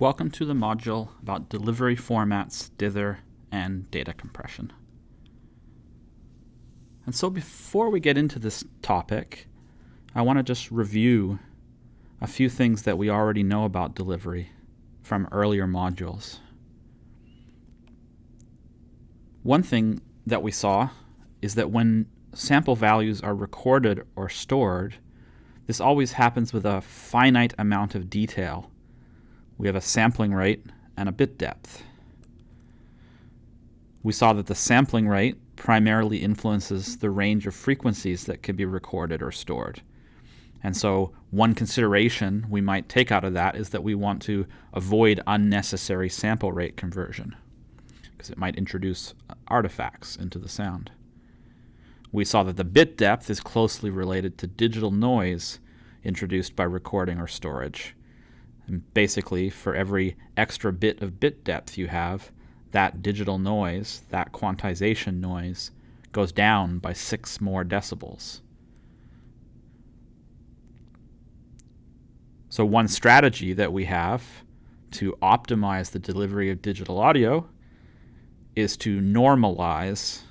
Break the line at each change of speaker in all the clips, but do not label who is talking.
Welcome to the module about delivery formats, dither, and data compression. And so before we get into this topic, I want to just review a few things that we already know about delivery from earlier modules. One thing that we saw is that when sample values are recorded or stored, this always happens with a finite amount of detail. We have a sampling rate and a bit depth. We saw that the sampling rate primarily influences the range of frequencies that can be recorded or stored. And so one consideration we might take out of that is that we want to avoid unnecessary sample rate conversion because it might introduce artifacts into the sound. We saw that the bit depth is closely related to digital noise introduced by recording or storage. Basically, for every extra bit of bit depth you have, that digital noise, that quantization noise, goes down by six more decibels. So one strategy that we have to optimize the delivery of digital audio is to normalize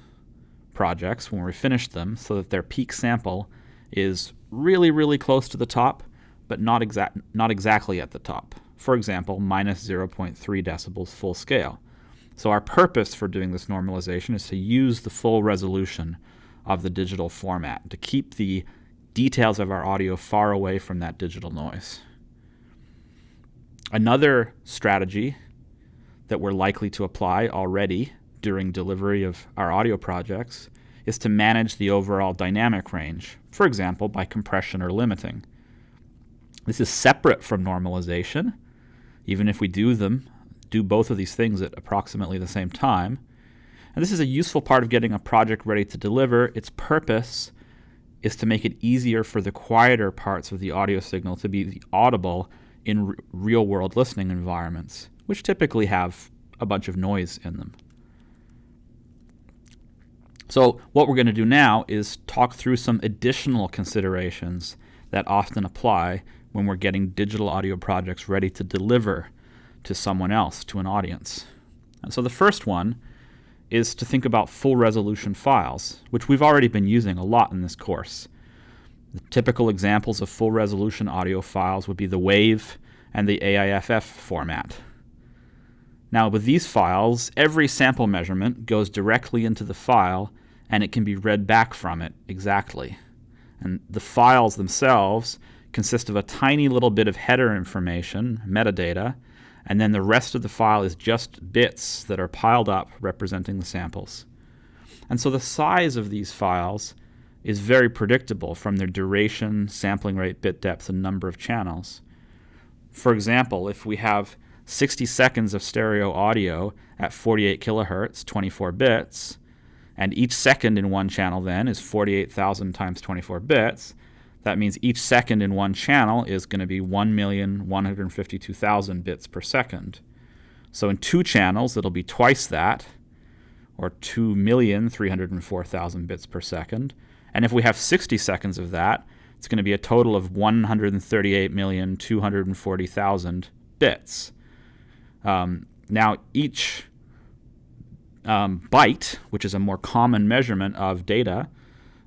projects when we finish them so that their peak sample is really, really close to the top, but not, exact, not exactly at the top. For example, minus 0.3 decibels full scale. So our purpose for doing this normalization is to use the full resolution of the digital format, to keep the details of our audio far away from that digital noise. Another strategy that we're likely to apply already during delivery of our audio projects is to manage the overall dynamic range, for example, by compression or limiting. This is separate from normalization, even if we do them, do both of these things at approximately the same time. And this is a useful part of getting a project ready to deliver. Its purpose is to make it easier for the quieter parts of the audio signal to be audible in real world listening environments, which typically have a bunch of noise in them. So, what we're going to do now is talk through some additional considerations that often apply when we're getting digital audio projects ready to deliver to someone else, to an audience. And so, the first one is to think about full resolution files, which we've already been using a lot in this course. The typical examples of full resolution audio files would be the WAV and the AIFF format. Now, with these files, every sample measurement goes directly into the file and it can be read back from it exactly. And the files themselves consist of a tiny little bit of header information, metadata, and then the rest of the file is just bits that are piled up representing the samples. And so the size of these files is very predictable from their duration, sampling rate, bit depth, and number of channels. For example, if we have 60 seconds of stereo audio at 48 kilohertz, 24 bits, and each second in one channel then is 48,000 times 24 bits, that means each second in one channel is going to be 1,152,000 bits per second. So in two channels, it'll be twice that, or 2,304,000 bits per second. And if we have 60 seconds of that, it's going to be a total of 138,240,000 bits. Um, now, each um, byte, which is a more common measurement of data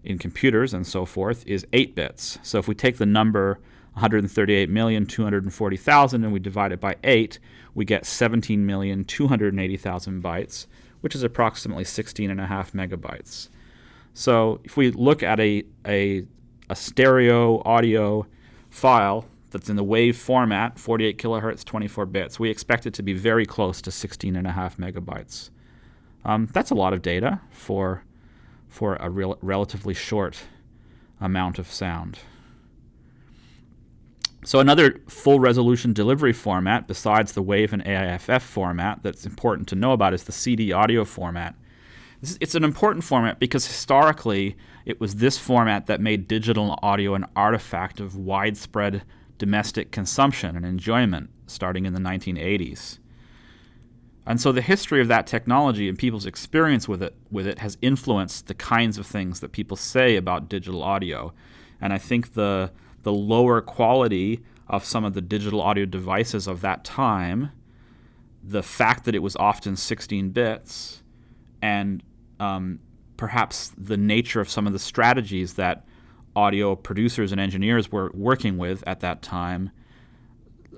in computers and so forth, is 8 bits. So if we take the number 138,240,000 and we divide it by 8, we get 17,280,000 bytes, which is approximately 16 and a half megabytes. So if we look at a, a, a stereo audio file that's in the WAV format, 48 kilohertz, 24 bits, we expect it to be very close to 16 and a half megabytes. Um, that's a lot of data for, for a real, relatively short amount of sound. So another full resolution delivery format besides the WAV and AIFF format that's important to know about is the CD audio format. It's an important format because historically it was this format that made digital audio an artifact of widespread domestic consumption and enjoyment starting in the 1980s. And so the history of that technology and people's experience with it with it has influenced the kinds of things that people say about digital audio. And I think the the lower quality of some of the digital audio devices of that time, the fact that it was often 16 bits, and um, perhaps the nature of some of the strategies that audio producers and engineers were working with at that time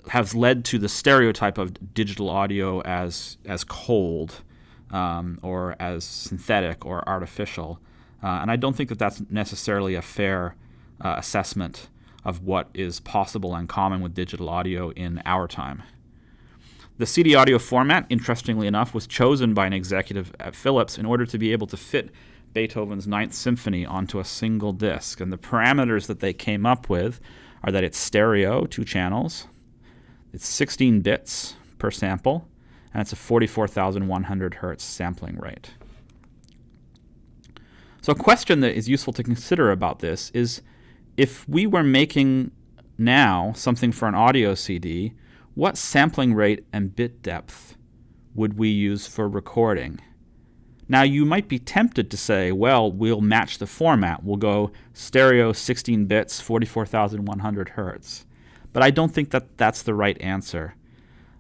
has led to the stereotype of digital audio as as cold um, or as synthetic or artificial, uh, and I don't think that that's necessarily a fair uh, assessment of what is possible and common with digital audio in our time. The CD audio format, interestingly enough, was chosen by an executive at Philips in order to be able to fit Beethoven's Ninth Symphony onto a single disc. And the parameters that they came up with are that it's stereo, two channels, it's 16 bits per sample, and it's a 44,100 hertz sampling rate. So, a question that is useful to consider about this is if we were making now something for an audio CD, what sampling rate and bit depth would we use for recording? Now, you might be tempted to say, well, we'll match the format. We'll go stereo 16 bits, 44,100 hertz. But I don't think that that's the right answer.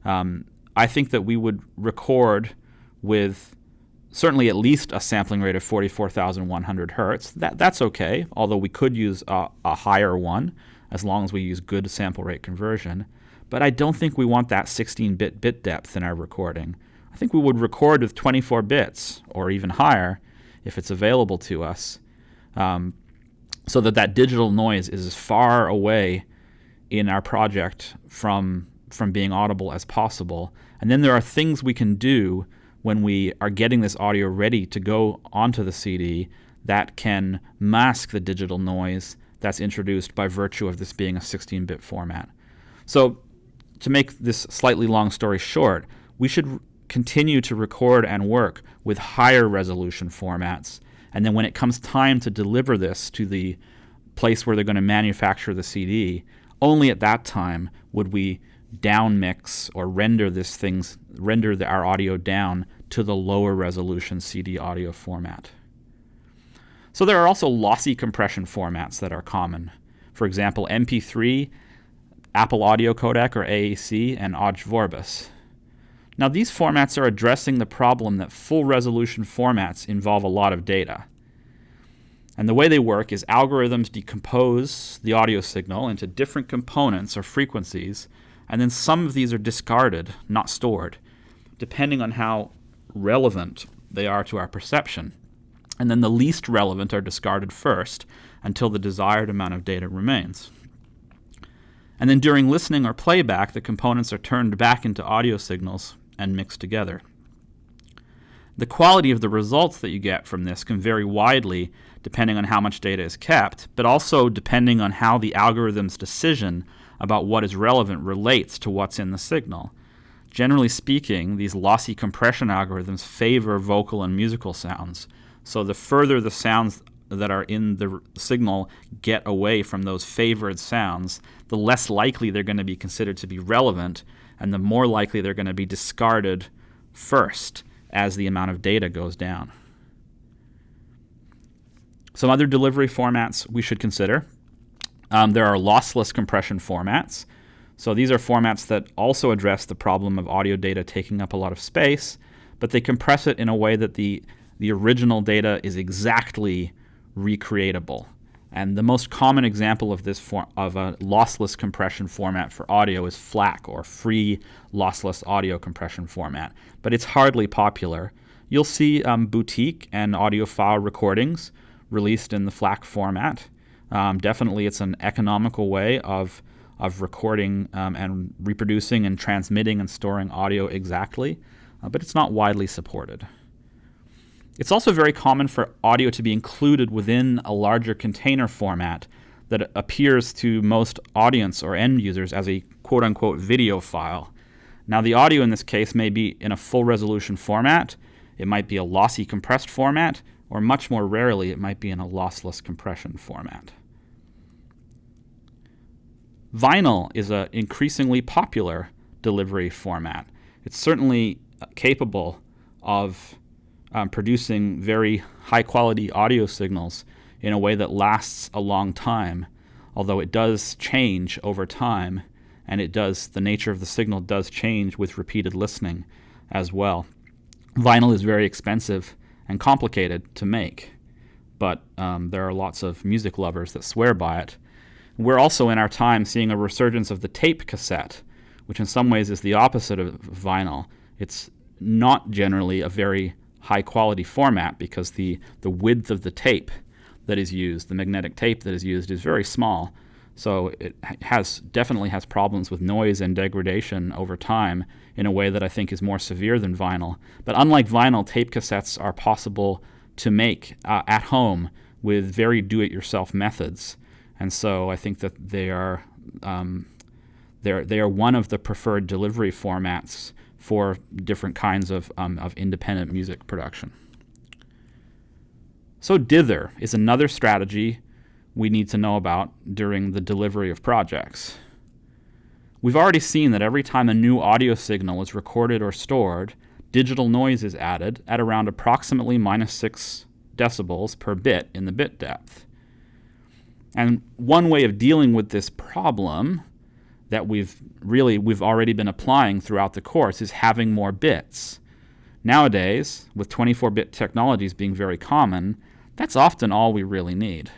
Um, I think that we would record with certainly at least a sampling rate of 44,100 hertz. That, that's okay, although we could use a, a higher one as long as we use good sample rate conversion. But I don't think we want that 16 bit bit depth in our recording. I think we would record with 24 bits or even higher if it's available to us, um, so that that digital noise is as far away in our project from from being audible as possible. And then there are things we can do when we are getting this audio ready to go onto the CD that can mask the digital noise that's introduced by virtue of this being a 16 bit format. So, to make this slightly long story short, we should continue to record and work with higher resolution formats. And then when it comes time to deliver this to the place where they're going to manufacture the CD, only at that time would we down mix or render this things render the, our audio down to the lower resolution CD audio format. So there are also lossy compression formats that are common. For example, MP3, Apple Audio Codec or AAC, and Ogg Vorbis. Now, these formats are addressing the problem that full resolution formats involve a lot of data. And the way they work is algorithms decompose the audio signal into different components or frequencies, and then some of these are discarded, not stored, depending on how relevant they are to our perception. And then the least relevant are discarded first until the desired amount of data remains. And then during listening or playback, the components are turned back into audio signals and mixed together. The quality of the results that you get from this can vary widely depending on how much data is kept, but also depending on how the algorithm's decision about what is relevant relates to what's in the signal. Generally speaking, these lossy compression algorithms favor vocal and musical sounds. So the further the sounds that are in the signal get away from those favored sounds, the less likely they're going to be considered to be relevant and the more likely they're going to be discarded first as the amount of data goes down. Some other delivery formats we should consider. Um, there are lossless compression formats. So these are formats that also address the problem of audio data taking up a lot of space, but they compress it in a way that the, the original data is exactly recreatable. And the most common example of this form of a lossless compression format for audio is FLAC or free lossless audio compression format, but it's hardly popular. You'll see um, boutique and audiophile recordings released in the FLAC format. Um, definitely, it's an economical way of of recording um, and reproducing and transmitting and storing audio exactly, uh, but it's not widely supported. It's also very common for audio to be included within a larger container format that appears to most audience or end users as a quote unquote video file. Now, the audio in this case may be in a full resolution format, it might be a lossy compressed format, or much more rarely, it might be in a lossless compression format. Vinyl is an increasingly popular delivery format. It's certainly capable of um, producing very high quality audio signals in a way that lasts a long time, although it does change over time and it does the nature of the signal does change with repeated listening as well. Vinyl is very expensive and complicated to make, but um, there are lots of music lovers that swear by it. We're also in our time seeing a resurgence of the tape cassette, which in some ways is the opposite of vinyl. It's not generally a very high quality format because the, the width of the tape that is used, the magnetic tape that is used, is very small. So it has definitely has problems with noise and degradation over time in a way that I think is more severe than vinyl. But unlike vinyl, tape cassettes are possible to make uh, at home with very do-it-yourself methods, and so I think that they are um, they're, they are one of the preferred delivery formats for different kinds of, um, of independent music production. So dither is another strategy we need to know about during the delivery of projects. We've already seen that every time a new audio signal is recorded or stored, digital noise is added at around approximately minus 6 decibels per bit in the bit depth. And one way of dealing with this problem that we've really we've already been applying throughout the course is having more bits. Nowadays, with 24-bit technologies being very common, that's often all we really need.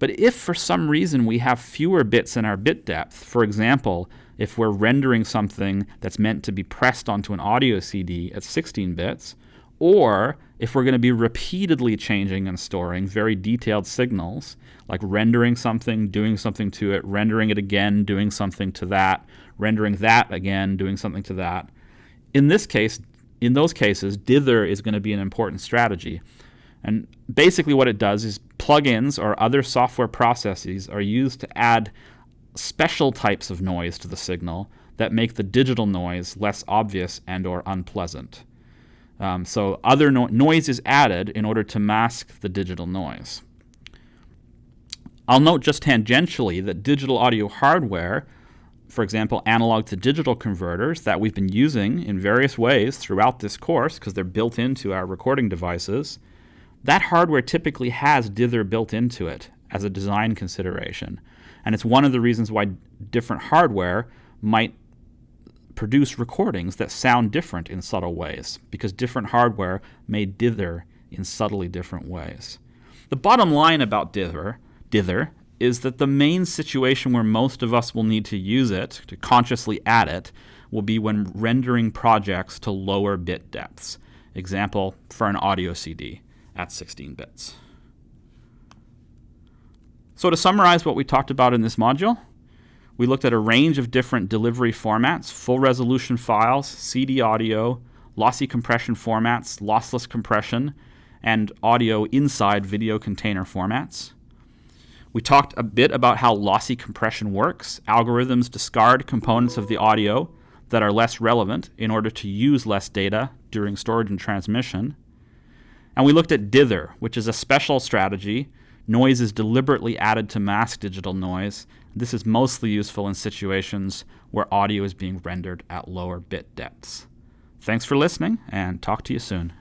But if for some reason we have fewer bits in our bit depth, for example, if we're rendering something that's meant to be pressed onto an audio CD at 16 bits, or if we're going to be repeatedly changing and storing very detailed signals, like rendering something, doing something to it, rendering it again, doing something to that, rendering that again, doing something to that. In this case, in those cases, dither is going to be an important strategy. And basically what it does is plugins or other software processes are used to add special types of noise to the signal that make the digital noise less obvious and or unpleasant. Um, so other no noise is added in order to mask the digital noise. I'll note just tangentially that digital audio hardware, for example, analog to digital converters that we've been using in various ways throughout this course because they're built into our recording devices, that hardware typically has dither built into it as a design consideration. And it's one of the reasons why different hardware might produce recordings that sound different in subtle ways, because different hardware may dither in subtly different ways. The bottom line about dither, dither is that the main situation where most of us will need to use it, to consciously add it, will be when rendering projects to lower bit depths. Example, for an audio CD at 16 bits. So to summarize what we talked about in this module, we looked at a range of different delivery formats, full resolution files, CD audio, lossy compression formats, lossless compression, and audio inside video container formats. We talked a bit about how lossy compression works. Algorithms discard components of the audio that are less relevant in order to use less data during storage and transmission. And we looked at dither, which is a special strategy. Noise is deliberately added to mask digital noise. This is mostly useful in situations where audio is being rendered at lower bit depths. Thanks for listening, and talk to you soon.